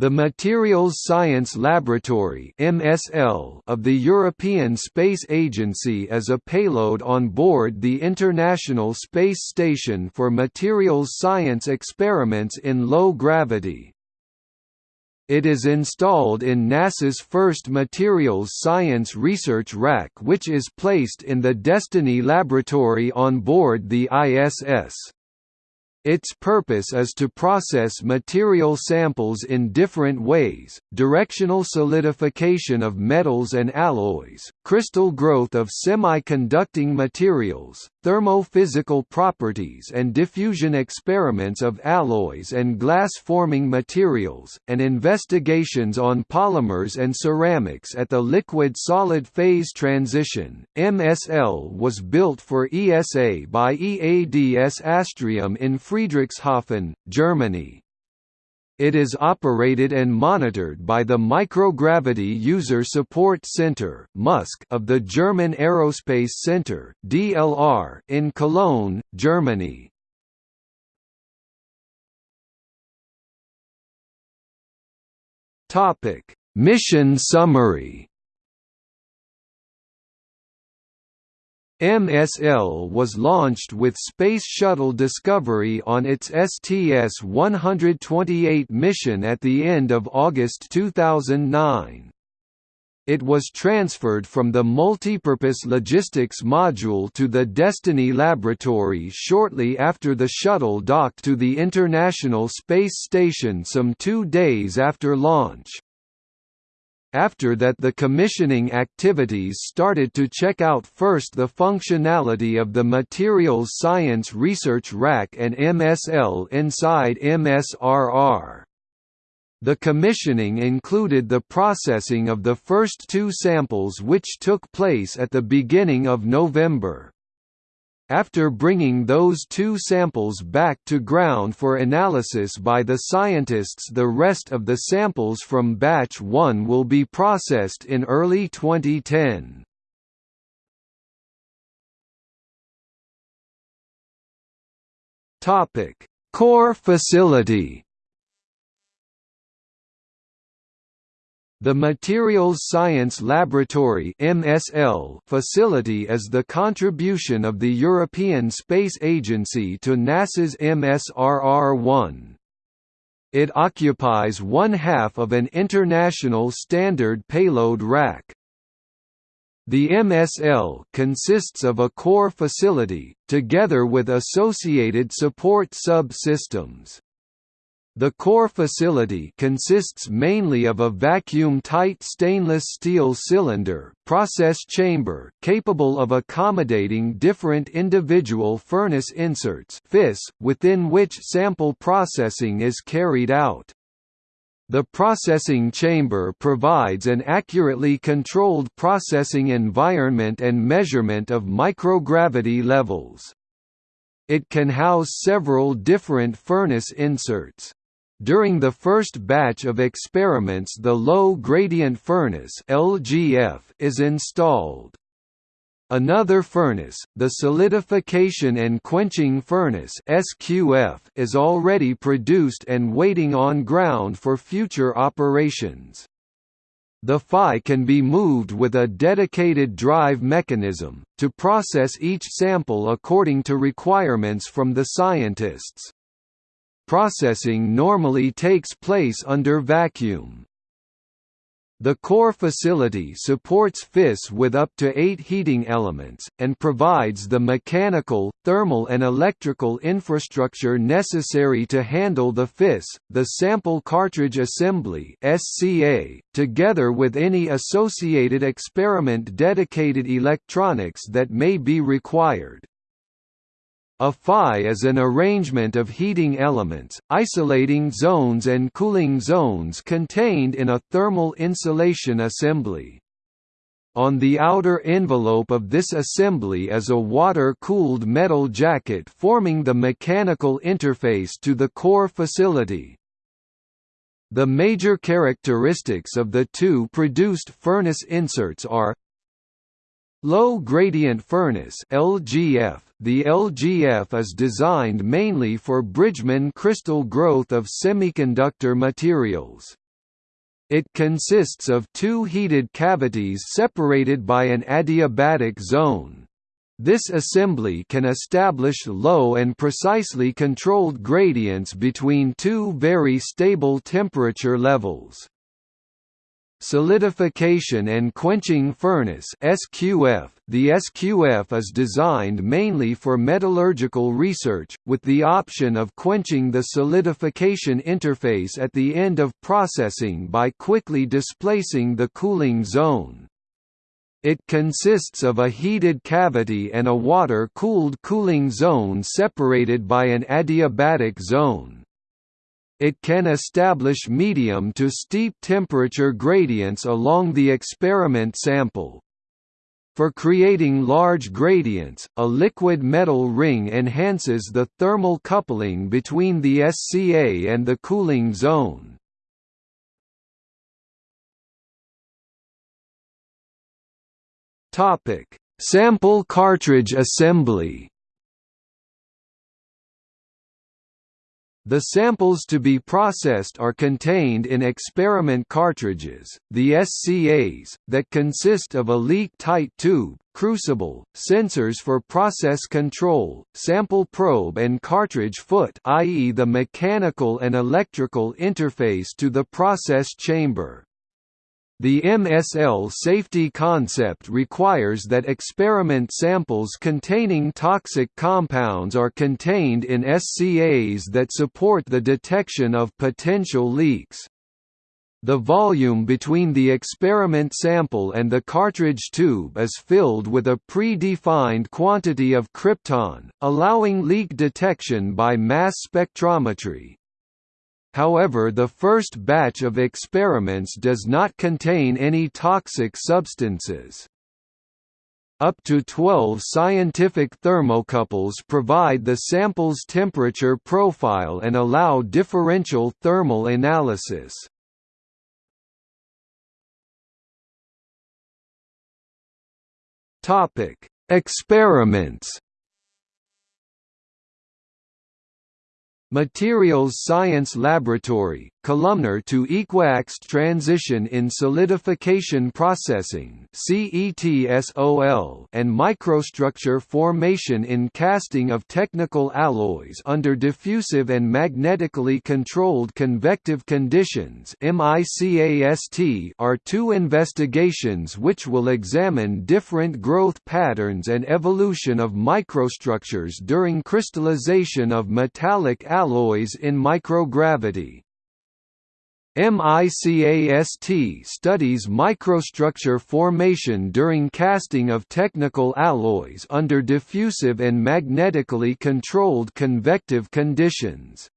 The Materials Science Laboratory (MSL) of the European Space Agency is a payload on board the International Space Station for materials science experiments in low gravity. It is installed in NASA's first Materials Science Research Rack which is placed in the Destiny Laboratory on board the ISS. Its purpose is to process material samples in different ways, directional solidification of metals and alloys, crystal growth of semiconducting materials, thermophysical properties and diffusion experiments of alloys and glass-forming materials, and investigations on polymers and ceramics at the liquid-solid phase transition. MSL was built for ESA by EADS Astrium in Friedrichshafen, Germany. It is operated and monitored by the Microgravity User Support Center of the German Aerospace Center in Cologne, Germany. Mission summary. MSL was launched with Space Shuttle Discovery on its STS-128 mission at the end of August 2009. It was transferred from the Multipurpose Logistics Module to the Destiny Laboratory shortly after the shuttle docked to the International Space Station some two days after launch. After that the commissioning activities started to check out first the functionality of the Materials Science Research Rack and MSL inside MSRR. The commissioning included the processing of the first two samples which took place at the beginning of November. After bringing those two samples back to ground for analysis by the scientists the rest of the samples from batch 1 will be processed in early 2010. Core facility The Materials Science Laboratory facility is the contribution of the European Space Agency to NASA's MSRR-1. It occupies one half of an international standard payload rack. The MSL consists of a core facility, together with associated support sub-systems. The core facility consists mainly of a vacuum-tight stainless steel cylinder process chamber capable of accommodating different individual furnace inserts within which sample processing is carried out. The processing chamber provides an accurately controlled processing environment and measurement of microgravity levels. It can house several different furnace inserts. During the first batch of experiments the low-gradient furnace LGF is installed. Another furnace, the solidification and quenching furnace SQF, is already produced and waiting on ground for future operations. The FI can be moved with a dedicated drive mechanism, to process each sample according to requirements from the scientists. Processing normally takes place under vacuum. The core facility supports FIS with up to eight heating elements, and provides the mechanical, thermal and electrical infrastructure necessary to handle the FIS, the Sample Cartridge Assembly together with any associated experiment dedicated electronics that may be required. A FI is an arrangement of heating elements, isolating zones and cooling zones contained in a thermal insulation assembly. On the outer envelope of this assembly is a water-cooled metal jacket forming the mechanical interface to the core facility. The major characteristics of the two produced furnace inserts are Low gradient furnace LGF The LGF is designed mainly for Bridgman crystal growth of semiconductor materials. It consists of two heated cavities separated by an adiabatic zone. This assembly can establish low and precisely controlled gradients between two very stable temperature levels. Solidification and Quenching Furnace SQF The SQF is designed mainly for metallurgical research, with the option of quenching the solidification interface at the end of processing by quickly displacing the cooling zone. It consists of a heated cavity and a water-cooled cooling zone separated by an adiabatic zone it can establish medium to steep temperature gradients along the experiment sample. For creating large gradients, a liquid metal ring enhances the thermal coupling between the SCA and the cooling zone. Sample cartridge assembly The samples to be processed are contained in experiment cartridges, the SCAs, that consist of a leak-tight tube, crucible, sensors for process control, sample probe and cartridge foot i.e. the mechanical and electrical interface to the process chamber. The MSL safety concept requires that experiment samples containing toxic compounds are contained in SCAs that support the detection of potential leaks. The volume between the experiment sample and the cartridge tube is filled with a pre-defined quantity of krypton, allowing leak detection by mass spectrometry. However the first batch of experiments does not contain any toxic substances. Up to 12 scientific thermocouples provide the sample's temperature profile and allow differential thermal analysis. Experiments Materials Science Laboratory, columnar to equiaxed transition in solidification processing and microstructure formation in casting of technical alloys under diffusive and magnetically controlled convective conditions are two investigations which will examine different growth patterns and evolution of microstructures during crystallization of metallic alloys in microgravity. MICAST studies microstructure formation during casting of technical alloys under diffusive and magnetically controlled convective conditions.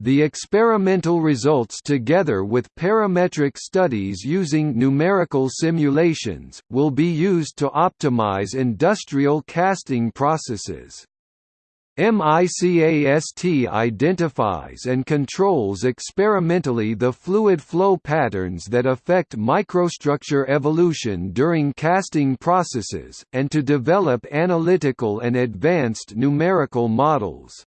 The experimental results together with parametric studies using numerical simulations, will be used to optimize industrial casting processes. MICAST identifies and controls experimentally the fluid flow patterns that affect microstructure evolution during casting processes, and to develop analytical and advanced numerical models.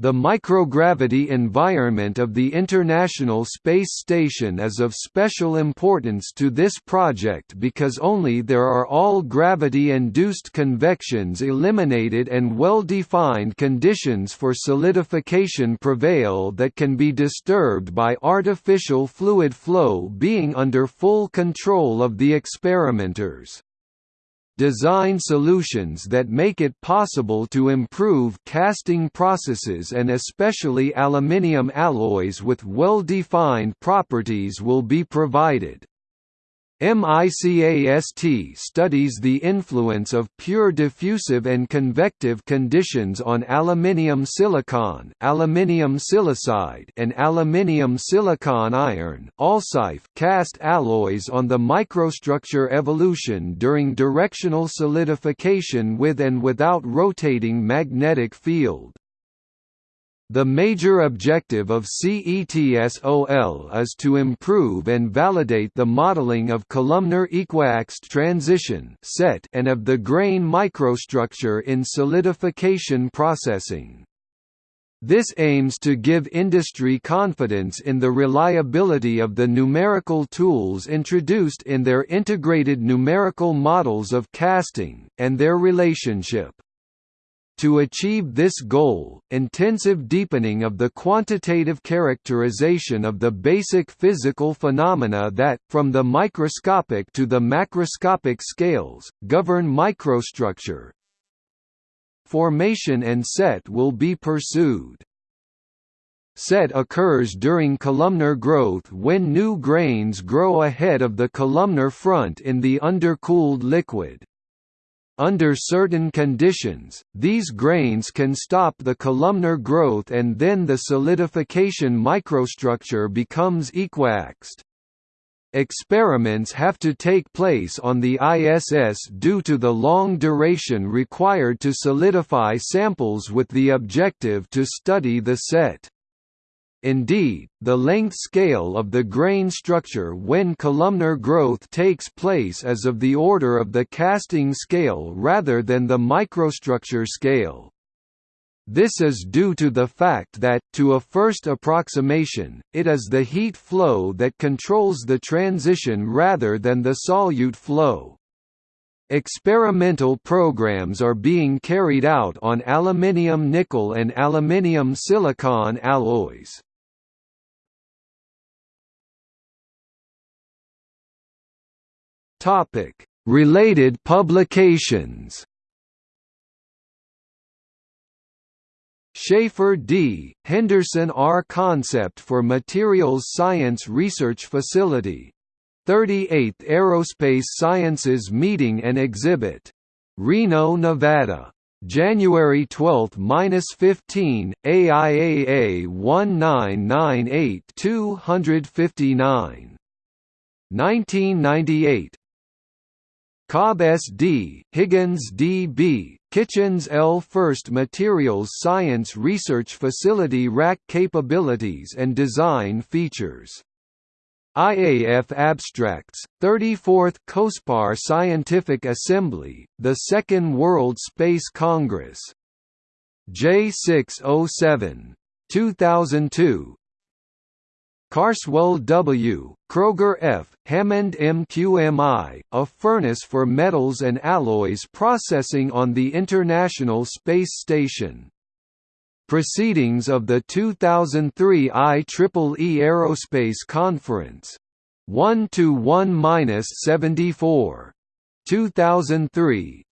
The microgravity environment of the International Space Station is of special importance to this project because only there are all gravity-induced convections eliminated and well-defined conditions for solidification prevail that can be disturbed by artificial fluid flow being under full control of the experimenters design solutions that make it possible to improve casting processes and especially aluminium alloys with well-defined properties will be provided. MICAST studies the influence of pure diffusive and convective conditions on aluminium silicon, aluminium silicide, and aluminium silicon iron cast alloys on the microstructure evolution during directional solidification with and without rotating magnetic field. The major objective of CETSOL is to improve and validate the modeling of columnar equiaxed transition CET and of the grain microstructure in solidification processing. This aims to give industry confidence in the reliability of the numerical tools introduced in their integrated numerical models of casting, and their relationship. To achieve this goal, intensive deepening of the quantitative characterization of the basic physical phenomena that, from the microscopic to the macroscopic scales, govern microstructure, formation and CET will be pursued. CET occurs during columnar growth when new grains grow ahead of the columnar front in the undercooled liquid. Under certain conditions, these grains can stop the columnar growth and then the solidification microstructure becomes equiaxed. Experiments have to take place on the ISS due to the long duration required to solidify samples with the objective to study the CET. Indeed, the length scale of the grain structure when columnar growth takes place is of the order of the casting scale rather than the microstructure scale. This is due to the fact that, to a first approximation, it is the heat flow that controls the transition rather than the solute flow. Experimental programs are being carried out on aluminium nickel and aluminium silicon alloys. Related publications Schaefer D., Henderson R. Concept for Materials Science Research Facility. 38th Aerospace Sciences Meeting and Exhibit. Reno, Nevada. January 12–15, AIAA 1998-259. 1998 Cobb S. D., Higgins D. B., Kitchens L. First Materials Science Research Facility Rack Capabilities and Design Features. IAF Abstracts, 34th COSPAR Scientific Assembly, the Second World Space Congress. J607. 2002, Carswell W., Kroger F., Hammond MQMI, a furnace for metals and alloys processing on the International Space Station. Proceedings of the 2003 IEEE Aerospace Conference. 1 to 1-74. 2003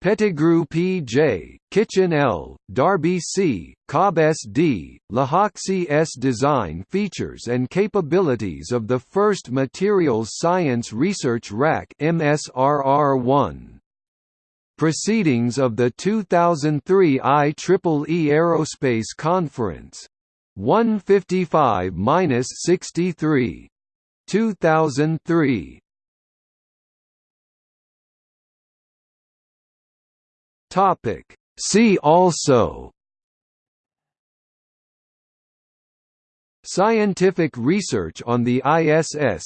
Pettigrew P.J., Kitchen L., Darby C., Cobb S.D., Lehoczky S. Design features and capabilities of the first Materials Science Research Rack MSRR1. Proceedings of the 2003 IEEE Aerospace Conference. 155–63. 2003 Topic. See also Scientific research on the ISS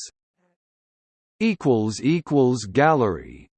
Gallery